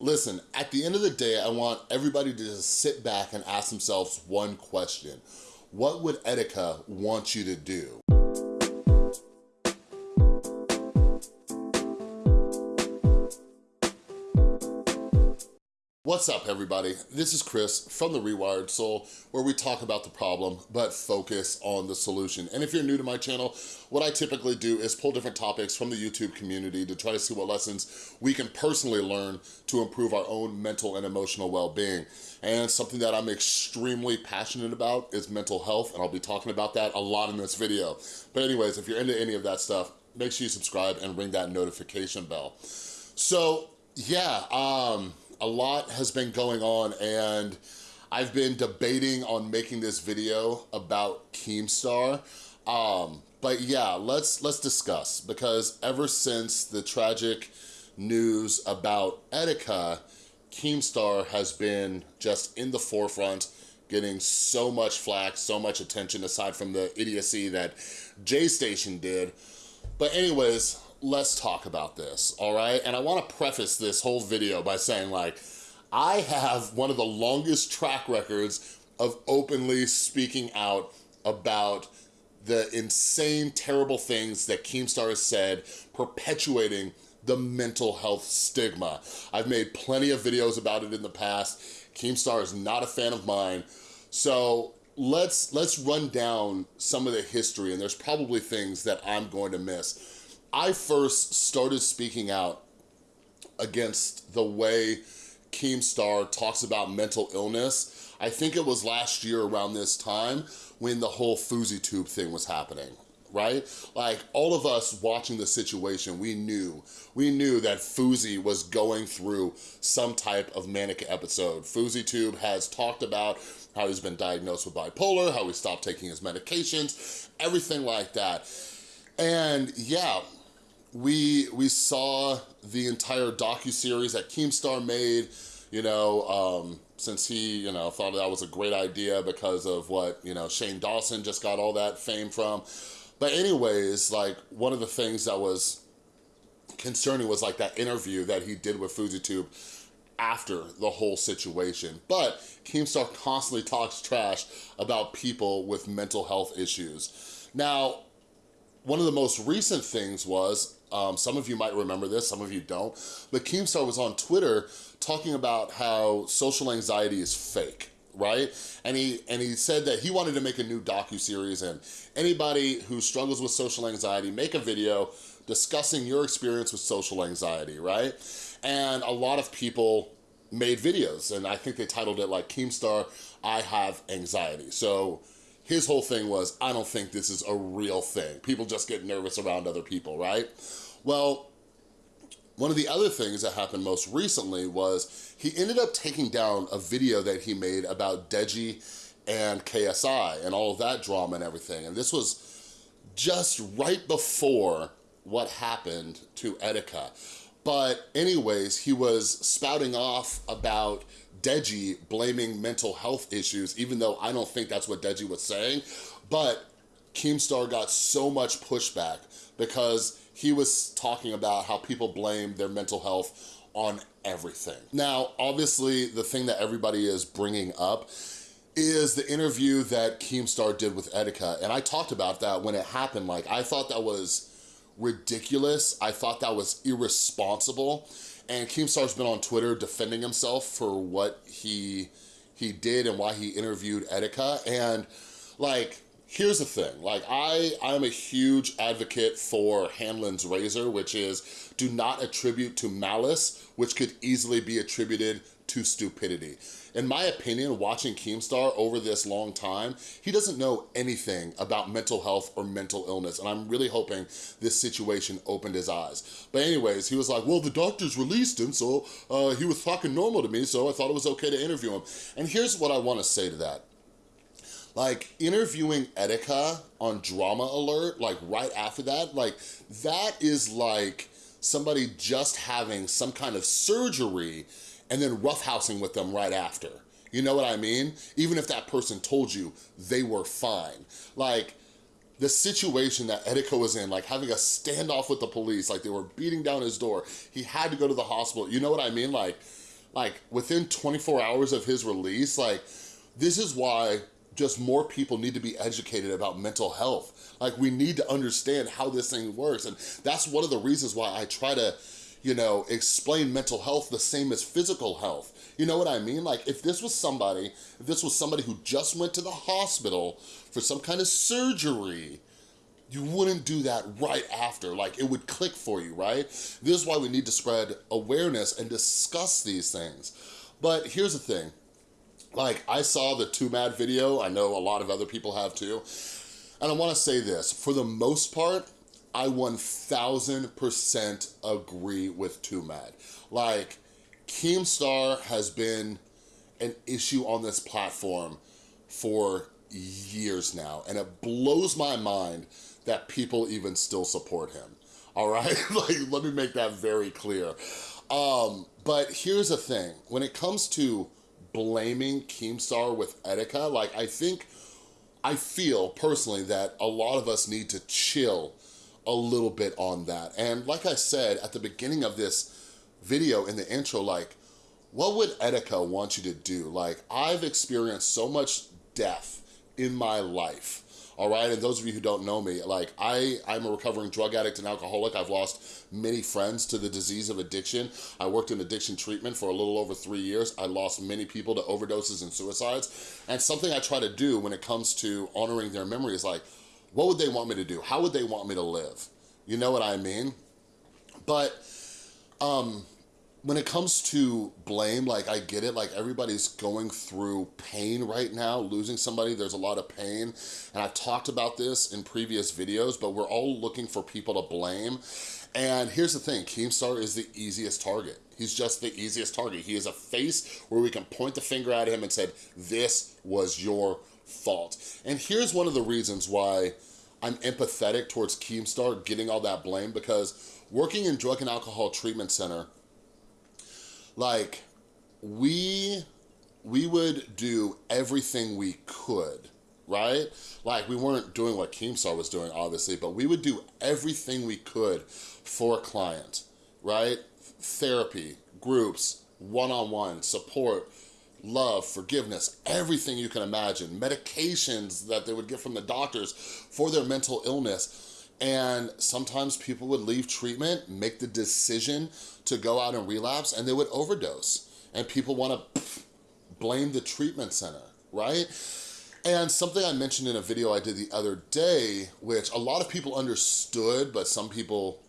Listen, at the end of the day, I want everybody to just sit back and ask themselves one question. What would Etika want you to do? What's up, everybody? This is Chris from The Rewired Soul, where we talk about the problem, but focus on the solution. And if you're new to my channel, what I typically do is pull different topics from the YouTube community to try to see what lessons we can personally learn to improve our own mental and emotional well-being. And something that I'm extremely passionate about is mental health, and I'll be talking about that a lot in this video. But anyways, if you're into any of that stuff, make sure you subscribe and ring that notification bell. So, yeah, um, a lot has been going on and I've been debating on making this video about Keemstar. Um, but yeah, let's let's discuss because ever since the tragic news about Etika, Keemstar has been just in the forefront, getting so much flack, so much attention aside from the idiocy that J Station did. But anyways, let's talk about this, all right? And I wanna preface this whole video by saying like, I have one of the longest track records of openly speaking out about the insane, terrible things that Keemstar has said, perpetuating the mental health stigma. I've made plenty of videos about it in the past. Keemstar is not a fan of mine. So let's, let's run down some of the history and there's probably things that I'm going to miss. I first started speaking out against the way Keemstar talks about mental illness. I think it was last year around this time when the whole FouseyTube thing was happening right? Like all of us watching the situation, we knew, we knew that Fousey was going through some type of manic episode. FouseyTube has talked about how he's been diagnosed with bipolar, how he stopped taking his medications, everything like that. And yeah, we we saw the entire docu-series that Keemstar made, you know, um, since he, you know, thought that was a great idea because of what, you know, Shane Dawson just got all that fame from. But anyways, like one of the things that was concerning was like that interview that he did with FouseyTube after the whole situation. But Keemstar constantly talks trash about people with mental health issues. Now, one of the most recent things was, um, some of you might remember this, some of you don't, but Keemstar was on Twitter talking about how social anxiety is fake right? And he and he said that he wanted to make a new docu-series and anybody who struggles with social anxiety, make a video discussing your experience with social anxiety, right? And a lot of people made videos and I think they titled it like Keemstar, I have anxiety. So his whole thing was, I don't think this is a real thing. People just get nervous around other people, right? Well, one of the other things that happened most recently was he ended up taking down a video that he made about Deji and KSI and all of that drama and everything. And this was just right before what happened to Etika. But anyways, he was spouting off about Deji blaming mental health issues, even though I don't think that's what Deji was saying. But Keemstar got so much pushback because he was talking about how people blame their mental health on everything. Now, obviously, the thing that everybody is bringing up is the interview that Keemstar did with Etika. And I talked about that when it happened. Like, I thought that was ridiculous. I thought that was irresponsible. And Keemstar's been on Twitter defending himself for what he he did and why he interviewed Etika. And like, here's the thing, like I, I'm a huge advocate for Hanlon's razor, which is do not attribute to malice, which could easily be attributed to stupidity. In my opinion, watching Keemstar over this long time, he doesn't know anything about mental health or mental illness, and I'm really hoping this situation opened his eyes. But anyways, he was like, well, the doctors released him, so uh, he was talking normal to me, so I thought it was okay to interview him. And here's what I wanna say to that. Like, interviewing Etika on Drama Alert, like right after that, like, that is like somebody just having some kind of surgery and then roughhousing with them right after. You know what I mean? Even if that person told you they were fine. Like, the situation that Etika was in, like having a standoff with the police, like they were beating down his door. He had to go to the hospital. You know what I mean? Like, like within 24 hours of his release, like this is why just more people need to be educated about mental health. Like we need to understand how this thing works. And that's one of the reasons why I try to, you know, explain mental health the same as physical health. You know what I mean? Like if this was somebody, if this was somebody who just went to the hospital for some kind of surgery, you wouldn't do that right after. Like, it would click for you, right? This is why we need to spread awareness and discuss these things. But here's the thing. Like, I saw the Too Mad video. I know a lot of other people have too. And I wanna say this, for the most part, I 1000% agree with Too Mad. Like, Keemstar has been an issue on this platform for years now, and it blows my mind that people even still support him, all right? like, let me make that very clear. Um, but here's the thing, when it comes to blaming Keemstar with Etika, like I think, I feel personally that a lot of us need to chill a little bit on that. And like I said at the beginning of this video in the intro, like, what would Etika want you to do? Like, I've experienced so much death in my life all right? And those of you who don't know me, like I, I'm a recovering drug addict and alcoholic. I've lost many friends to the disease of addiction. I worked in addiction treatment for a little over three years. I lost many people to overdoses and suicides. And something I try to do when it comes to honoring their memory is like, what would they want me to do? How would they want me to live? You know what I mean? But, um, when it comes to blame, like I get it, like everybody's going through pain right now, losing somebody, there's a lot of pain. And I've talked about this in previous videos, but we're all looking for people to blame. And here's the thing, Keemstar is the easiest target. He's just the easiest target. He is a face where we can point the finger at him and said, this was your fault. And here's one of the reasons why I'm empathetic towards Keemstar getting all that blame because working in drug and alcohol treatment center, like we we would do everything we could right? Like we weren't doing what Keemstar was doing, obviously, but we would do everything we could for a client, right? Therapy, groups, one-on-one, -on -one, support, love, forgiveness, everything you can imagine, medications that they would get from the doctors for their mental illness. And sometimes people would leave treatment, make the decision to go out and relapse, and they would overdose. And people wanna blame the treatment center, right? And something I mentioned in a video I did the other day, which a lot of people understood, but some people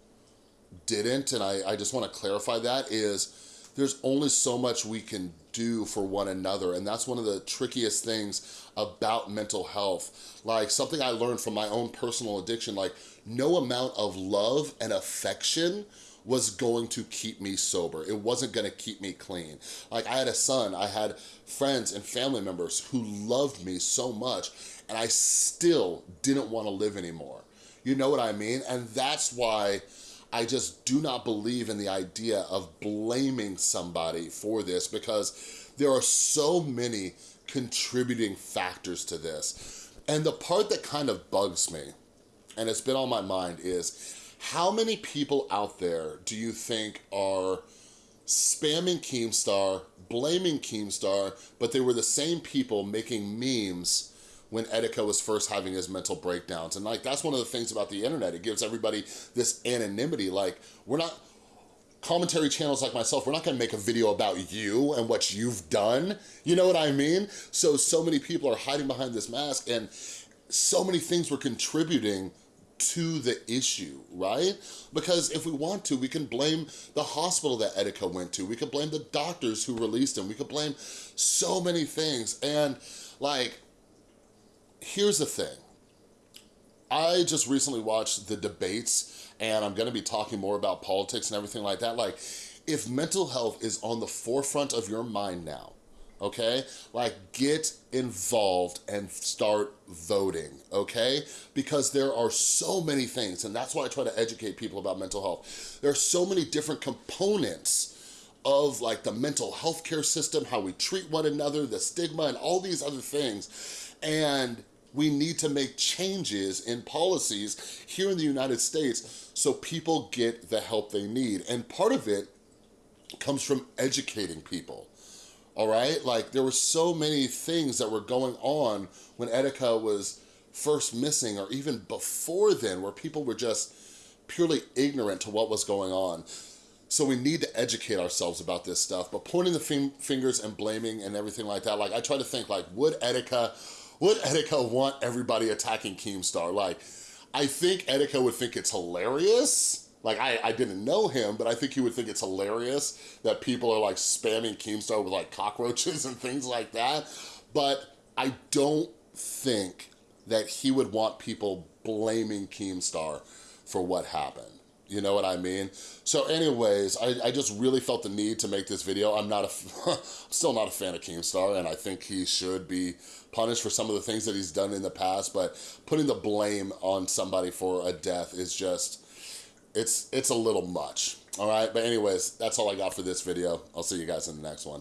didn't, and I, I just wanna clarify that, is there's only so much we can do for one another, and that's one of the trickiest things about mental health. Like something I learned from my own personal addiction, like no amount of love and affection was going to keep me sober. It wasn't gonna keep me clean. Like I had a son, I had friends and family members who loved me so much and I still didn't wanna live anymore. You know what I mean? And that's why I just do not believe in the idea of blaming somebody for this because there are so many contributing factors to this. And the part that kind of bugs me and it's been on my mind is how many people out there do you think are spamming Keemstar, blaming Keemstar, but they were the same people making memes when Etika was first having his mental breakdowns. And like, that's one of the things about the internet. It gives everybody this anonymity. Like, we're not, commentary channels like myself, we're not gonna make a video about you and what you've done. You know what I mean? So, so many people are hiding behind this mask and so many things were contributing to the issue, right? Because if we want to, we can blame the hospital that Etika went to. We could blame the doctors who released him. We could blame so many things. And like, here's the thing. I just recently watched the debates and I'm gonna be talking more about politics and everything like that. Like, if mental health is on the forefront of your mind now, okay? Like get involved and start voting, okay? Because there are so many things, and that's why I try to educate people about mental health. There are so many different components of like the mental health care system, how we treat one another, the stigma, and all these other things. And we need to make changes in policies here in the United States so people get the help they need. And part of it comes from educating people, all right? Like there were so many things that were going on when Etika was first missing or even before then where people were just purely ignorant to what was going on. So we need to educate ourselves about this stuff, but pointing the fingers and blaming and everything like that, like I try to think like, would Etika, would Etika want everybody attacking Keemstar? Like, I think Etika would think it's hilarious, like I, I didn't know him, but I think he would think it's hilarious that people are like spamming Keemstar with like cockroaches and things like that. But I don't think that he would want people blaming Keemstar for what happened. You know what I mean? So anyways, I, I just really felt the need to make this video. I'm not a, still not a fan of Keemstar and I think he should be punished for some of the things that he's done in the past, but putting the blame on somebody for a death is just, it's, it's a little much. All right, but anyways, that's all I got for this video. I'll see you guys in the next one.